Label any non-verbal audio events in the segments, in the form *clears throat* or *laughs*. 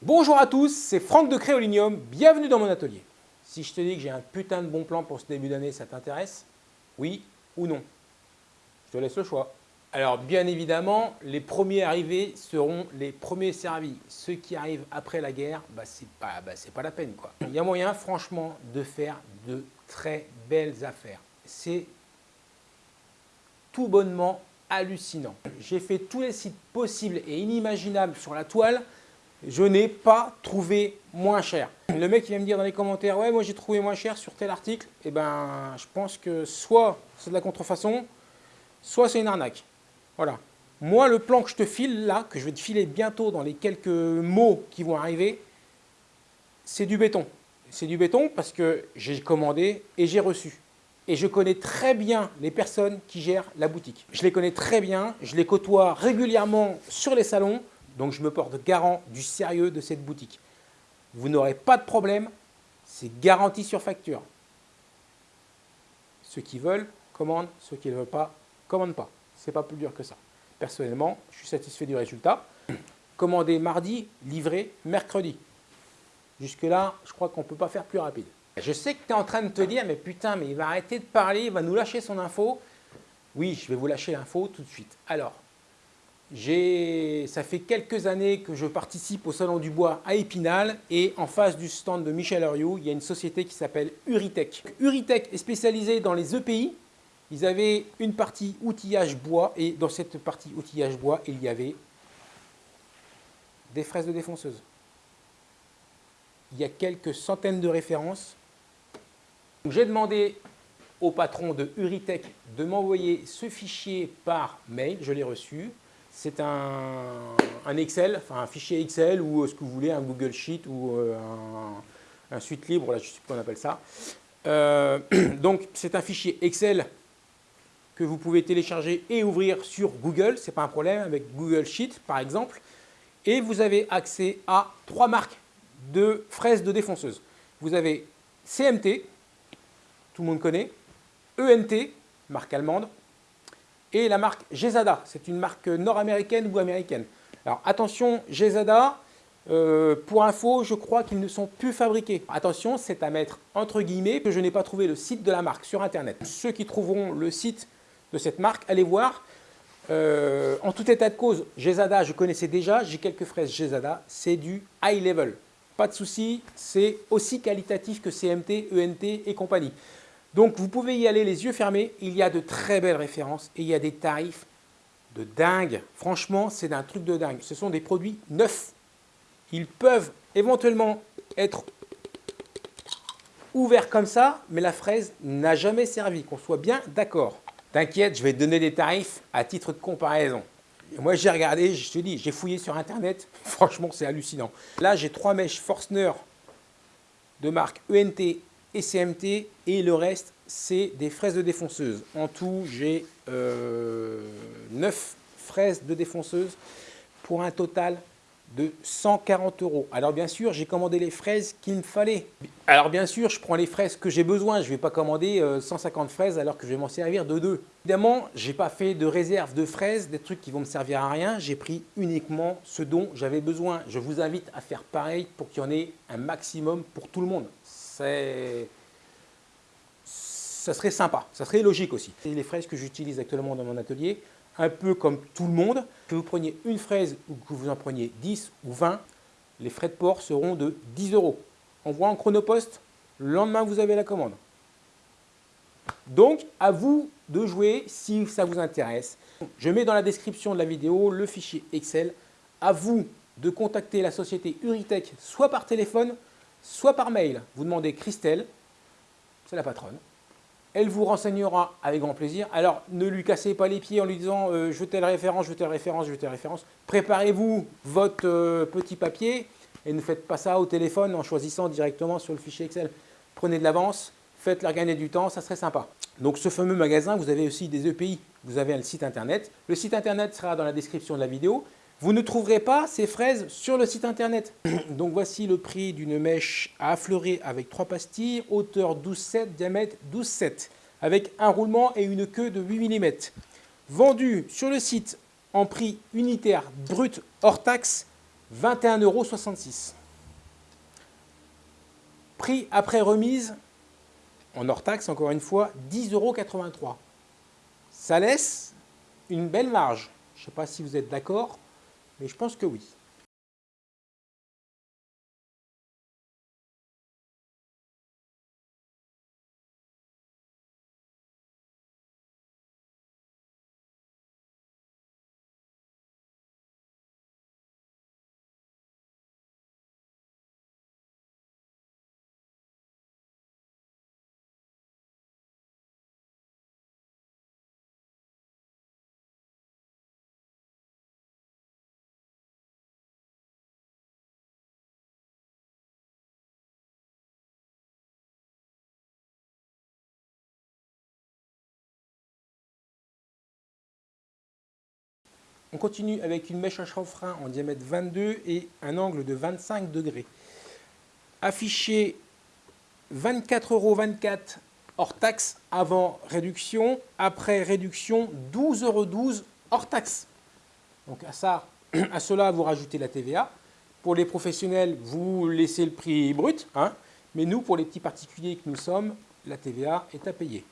Bonjour à tous, c'est Franck de Créolinium, bienvenue dans mon atelier. Si je te dis que j'ai un putain de bon plan pour ce début d'année, ça t'intéresse? Oui ou non? Je te laisse le choix. Alors bien évidemment, les premiers arrivés seront les premiers servis. Ceux qui arrivent après la guerre, bah, c'est pas, bah, pas la peine. quoi. Il y a moyen franchement de faire de très belles affaires. C'est tout bonnement hallucinant. J'ai fait tous les sites possibles et inimaginables sur la toile je n'ai pas trouvé moins cher. Le mec qui vient me dire dans les commentaires, ouais, moi j'ai trouvé moins cher sur tel article, eh ben je pense que soit c'est de la contrefaçon, soit c'est une arnaque. Voilà. Moi, le plan que je te file là, que je vais te filer bientôt dans les quelques mots qui vont arriver, c'est du béton. C'est du béton parce que j'ai commandé et j'ai reçu. Et je connais très bien les personnes qui gèrent la boutique. Je les connais très bien, je les côtoie régulièrement sur les salons, donc je me porte garant du sérieux de cette boutique. Vous n'aurez pas de problème, c'est garanti sur facture. Ceux qui veulent, commandent, ceux qui ne veulent pas, commandent pas. C'est pas plus dur que ça. Personnellement, je suis satisfait du résultat. Commandé mardi, livré mercredi. Jusque-là, je crois qu'on ne peut pas faire plus rapide. Je sais que tu es en train de te dire, mais putain, mais il va arrêter de parler, il va nous lâcher son info. Oui, je vais vous lâcher l'info tout de suite. Alors, ça fait quelques années que je participe au Salon du Bois à Épinal et en face du stand de Michel Heriot, il y a une société qui s'appelle Uritech. Uritech est spécialisée dans les EPI. Ils avaient une partie outillage bois et dans cette partie outillage bois, il y avait des fraises de défonceuse. Il y a quelques centaines de références. J'ai demandé au patron de Uritech de m'envoyer ce fichier par mail, je l'ai reçu. C'est un, Excel, enfin un fichier Excel ou euh, ce que vous voulez, un Google Sheet ou euh, un, suite libre, là je sais pas qu'on appelle ça. Euh, *clears throat* donc c'est un fichier Excel que vous pouvez télécharger et ouvrir sur Google, ce n'est pas un problème, avec Google Sheet par exemple. Et vous avez accès à trois marques de fraises de défonceuse. Vous avez CMT, tout le monde connaît, ENT, marque allemande, et la marque Gesada. C'est une marque nord-américaine ou américaine. Alors attention, Gesada, euh, pour info, je crois qu'ils ne sont plus fabriqués. Attention, c'est à mettre entre guillemets que je n'ai pas trouvé le site de la marque sur Internet. Ceux qui trouveront le site de cette marque, allez voir. Euh, en tout état de cause, Gesada, je connaissais déjà, j'ai quelques fraises Gesada, c'est du high level. Pas de souci, c'est aussi qualitatif que CMT, ENT et compagnie. Donc vous pouvez y aller les yeux fermés, il y a de très belles références et il y a des tarifs de dingue. Franchement, c'est d'un truc de dingue. Ce sont des produits neufs. Ils peuvent éventuellement être ouverts comme ça, mais la fraise n'a jamais servi, qu'on soit bien d'accord. T'inquiète, je vais te donner des tarifs à titre de comparaison. Moi, j'ai regardé, je te dis, j'ai fouillé sur Internet. *laughs* Franchement, c'est hallucinant. Là, j'ai trois mèches Forstner de marque ENT CMT et le reste c'est des fraises de défonceuse. En tout j'ai euh, 9 fraises de défonceuse pour un total de 140 euros. Alors bien sûr, j'ai commandé les fraises qu'il me fallait. Alors bien sûr, je prends les fraises que j'ai besoin. Je ne vais pas commander 150 euh, fraises alors que je vais m'en servir de deux. Évidemment, je n'ai pas fait de réserve de fraises, des trucs qui vont me servir à rien. J'ai pris uniquement ce dont j'avais besoin. Je vous invite à faire pareil pour qu'il y en ait un maximum pour tout le monde ça serait sympa, ça serait logique aussi. C'est les fraises que j'utilise actuellement dans mon atelier, un peu comme tout le monde. Que vous preniez une fraise ou que vous en preniez 10 ou 20, les frais de port seront de 10 euros. Envoi en chronopost, le lendemain vous avez la commande. Donc, à vous de jouer si ça vous intéresse. Je mets dans la description de la vidéo le fichier Excel. À vous de contacter la société Uritech soit par téléphone, soit par mail. Vous demandez Christelle, c'est la patronne. Elle vous renseignera avec grand plaisir. Alors, ne lui cassez pas les pieds en lui disant euh, je telle référence, je telle référence, je telle référence ». Préparez-vous votre euh, petit papier et ne faites pas ça au téléphone en choisissant directement sur le fichier Excel. Prenez de l'avance, faites-leur gagner du temps, ça serait sympa. Donc, ce fameux magasin, vous avez aussi des EPI. Vous avez un site internet. Le site internet sera dans la description de la vidéo. Vous ne trouverez pas ces fraises sur le site internet. *clears throat* Donc voici le prix d'une mèche à affleurer avec trois pastilles, hauteur 12,7, diamètre 12,7, avec un roulement et une queue de 8 mm. Vendu sur le site en prix unitaire brut hors taxe 21,66 euros. Prix après remise, en hors taxe encore une fois, 10,83 euros. Ça laisse une belle marge. Je ne sais pas si vous êtes d'accord, mais je pense que oui. On continue avec une mèche à chanfrein en diamètre 22 et un angle de 25 degrés. Affiché 24,24 euros hors taxe avant réduction, après réduction 12,12 euros hors taxe. Donc à, ça, *clears throat* à cela, vous rajoutez la TVA. Pour les professionnels, vous laissez le prix brut, hein, mais nous, pour les petits particuliers que nous sommes, la TVA est à payer.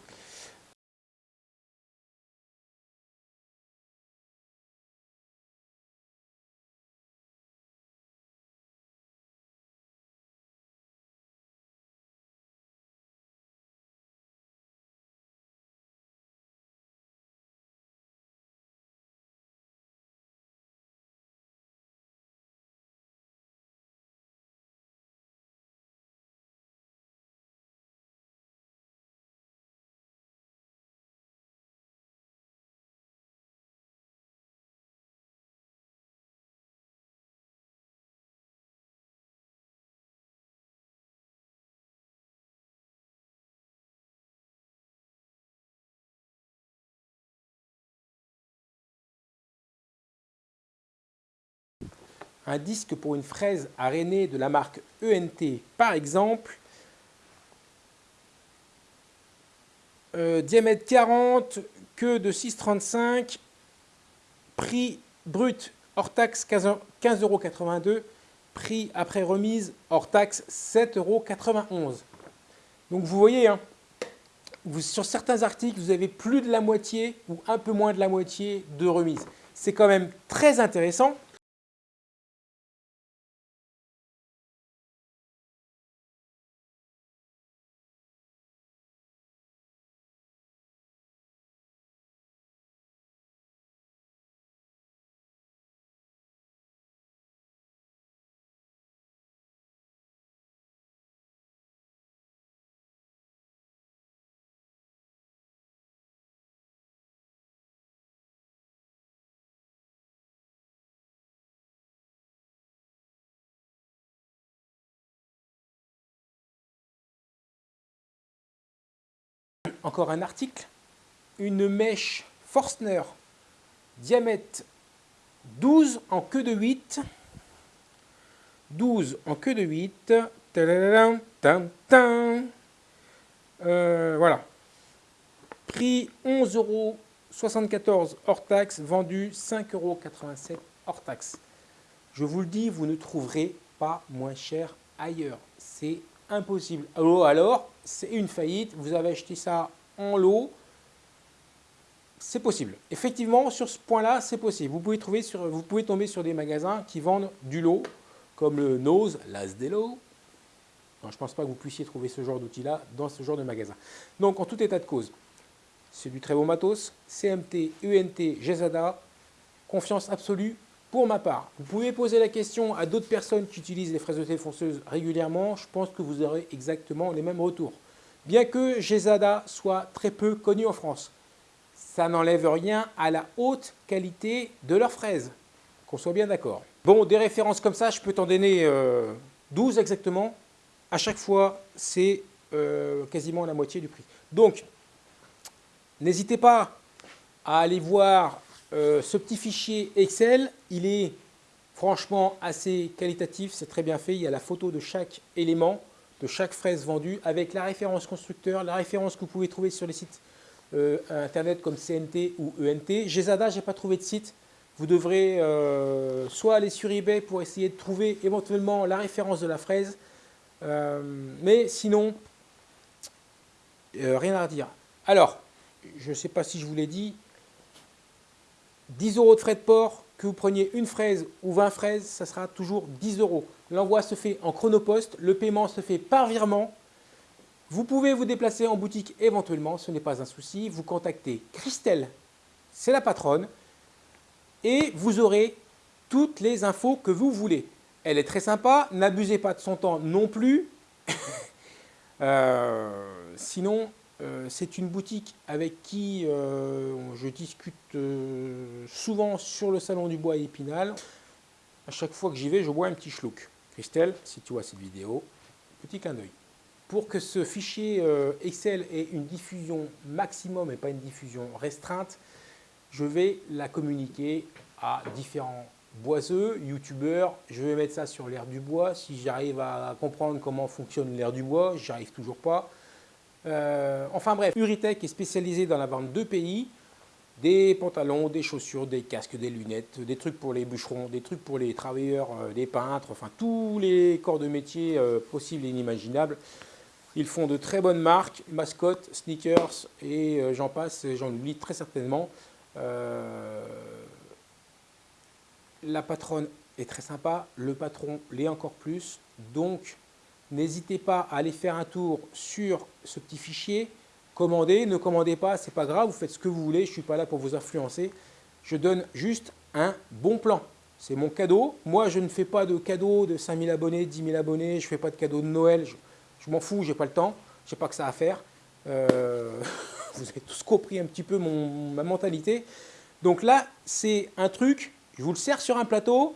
Un disque pour une fraise arénée de la marque ENT, par exemple, euh, diamètre 40, queue de 6,35, prix brut hors taxe 15,82 euros, prix après remise hors taxe 7,91 euros. Donc vous voyez, hein, sur certains articles, vous avez plus de la moitié ou un peu moins de la moitié de remise. C'est quand même très intéressant. Encore un article, une mèche Forstner, diamètre 12 en queue de 8, 12 en queue de 8, euh, voilà, prix 11,74 euros hors taxe, vendu 5,87 euros hors taxe. Je vous le dis, vous ne trouverez pas moins cher ailleurs. C'est impossible. Alors, alors c'est une faillite, vous avez acheté ça en lot, c'est possible. Effectivement, sur ce point-là, c'est possible. Vous pouvez, trouver sur, vous pouvez tomber sur des magasins qui vendent du lot, comme le Nose, l'As lots. je ne pense pas que vous puissiez trouver ce genre d'outil-là dans ce genre de magasin. Donc, en tout état de cause, c'est du très beau matos, CMT, UNT, GZA, confiance absolue pour ma part. Vous pouvez poser la question à d'autres personnes qui utilisent les fraises de thé régulièrement, je pense que vous aurez exactement les mêmes retours. Bien que Gesada soit très peu connu en France, ça n'enlève rien à la haute qualité de leurs fraises, qu'on soit bien d'accord. Bon, des références comme ça, je peux t'en donner 12 euh, exactement. À chaque fois, c'est euh, quasiment la moitié du prix. Donc, n'hésitez pas à aller voir euh, ce petit fichier Excel. Il est franchement assez qualitatif, c'est très bien fait. Il y a la photo de chaque élément de chaque fraise vendue avec la référence constructeur, la référence que vous pouvez trouver sur les sites euh, internet comme CNT ou ENT. Gesada, je n'ai pas trouvé de site. vous devrez euh, soit aller sur eBay pour essayer de trouver éventuellement la référence de la fraise, mais sinon, rien à redire. Alors, je ne sais pas si je vous l'ai dit, 10 euros de frais de port, que vous preniez une fraise ou 20 fraises, ça sera toujours 10 euros. L'envoi se fait en chronopost, le paiement se fait par virement. Vous pouvez vous déplacer en boutique éventuellement, ce n'est pas un souci. Vous contactez Christelle, c'est la patronne, et vous aurez toutes les infos que vous voulez. Elle est très sympa, n'abusez pas de son temps non plus. *laughs* Euh, sinon, euh, c'est une boutique avec qui euh, je discute souvent sur le salon du bois Épinal. À chaque fois que j'y vais, je bois un petit schluck. Christelle, si tu vois cette vidéo, petit clin d'œil. Pour que ce fichier Excel ait une diffusion maximum et pas une diffusion restreinte, je vais la communiquer à différents boiseux, youtubeurs. Je vais mettre ça sur l'air du bois. Si j'arrive à comprendre comment fonctionne l'air du bois, j'arrive toujours pas. Euh, enfin bref, Uritech est spécialisé dans la vente de pays, des pantalons, des chaussures, des casques, des lunettes, des trucs pour les bûcherons, des trucs pour les travailleurs, euh, des peintres, enfin tous les corps de métier euh, possibles et inimaginables. Ils font de très bonnes marques, mascottes, sneakers et j'en passe, j'en oublie très certainement. la patronne est très sympa, le patron l'est encore plus, donc N'hésitez pas à aller faire un tour sur ce petit fichier. Commandez, ne commandez pas, c'est pas grave, vous faites ce que vous voulez, je ne suis pas là pour vous influencer. Je donne juste un bon plan. C'est mon cadeau. Moi, je ne fais pas de cadeau de 5000 abonnés, 10 000 abonnés, je ne fais pas de cadeau de Noël, je, m'en fous, je n'ai pas le temps, je n'ai pas que ça à faire. Euh, *laughs* vous avez tous compris un petit peu ma mentalité. Donc là, c'est un truc, je vous le sers sur un plateau,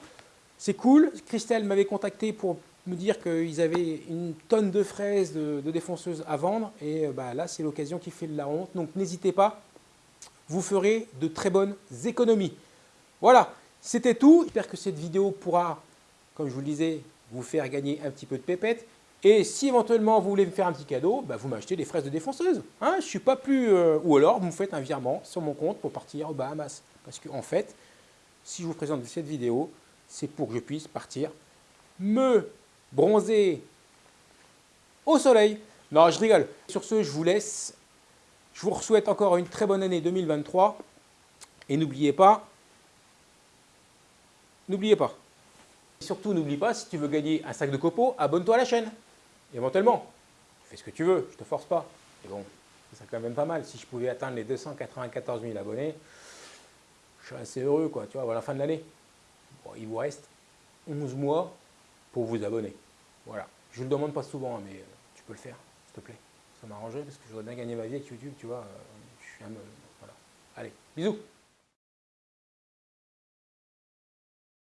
c'est cool. Christelle m'avait contacté pour me dire qu'ils avaient une tonne de fraises de, défonceuses à vendre. Et euh, bah, là, c'est l'occasion qui fait de la honte. Donc n'hésitez pas, vous ferez de très bonnes économies. Voilà, c'était tout. J'espère que cette vidéo pourra, comme je vous le disais, vous faire gagner un petit peu de pépette. Et si éventuellement vous voulez me faire un petit cadeau, bah, vous m'achetez des fraises de défonceuse. Hein, je suis pas plus... Euh, ou alors vous me faites un virement sur mon compte pour partir aux Bahamas. Parce qu'en en fait, si je vous présente cette vidéo, c'est pour que je puisse partir me bronzé au soleil. Non, je rigole. Sur ce, je vous laisse. Je vous souhaite encore une très bonne année 2023. Et n'oubliez pas, n'oubliez pas. Et surtout, n'oublie pas, si tu veux gagner un sac de copeaux, abonne-toi à la chaîne. Éventuellement. Fais ce que tu veux, je te force pas. Et bon, c'est quand même pas mal. Si je pouvais atteindre les 294 000 abonnés, je serais assez heureux, quoi, tu vois, à la fin de l'année. Bon, il vous reste 11 mois pour vous abonner. Voilà. Je ne le demande pas souvent, mais euh, tu peux le faire, s'il te plaît. Ça m'arrangerait parce que je voudrais bien gagner ma vie avec YouTube, tu vois. Euh, je suis un... Voilà. Allez, bisous